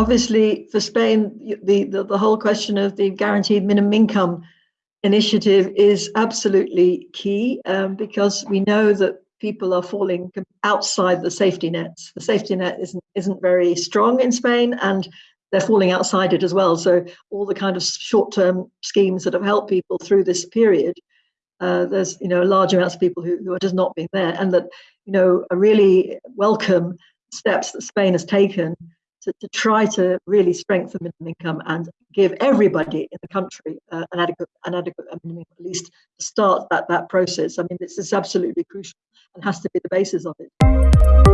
obviously, for Spain, the, the, the whole question of the guaranteed minimum income initiative is absolutely key um, because we know that people are falling outside the safety nets. The safety net isn't isn't very strong in Spain, and they're falling outside it as well. So all the kind of short-term schemes that have helped people through this period, uh, there's you know large amounts of people who, who are just not being there, and that you know are really welcome steps that Spain has taken to, to try to really strengthen minimum income and give everybody in the country uh, an adequate an adequate minimum at least to start that that process. I mean, this is absolutely crucial and has to be the basis of it.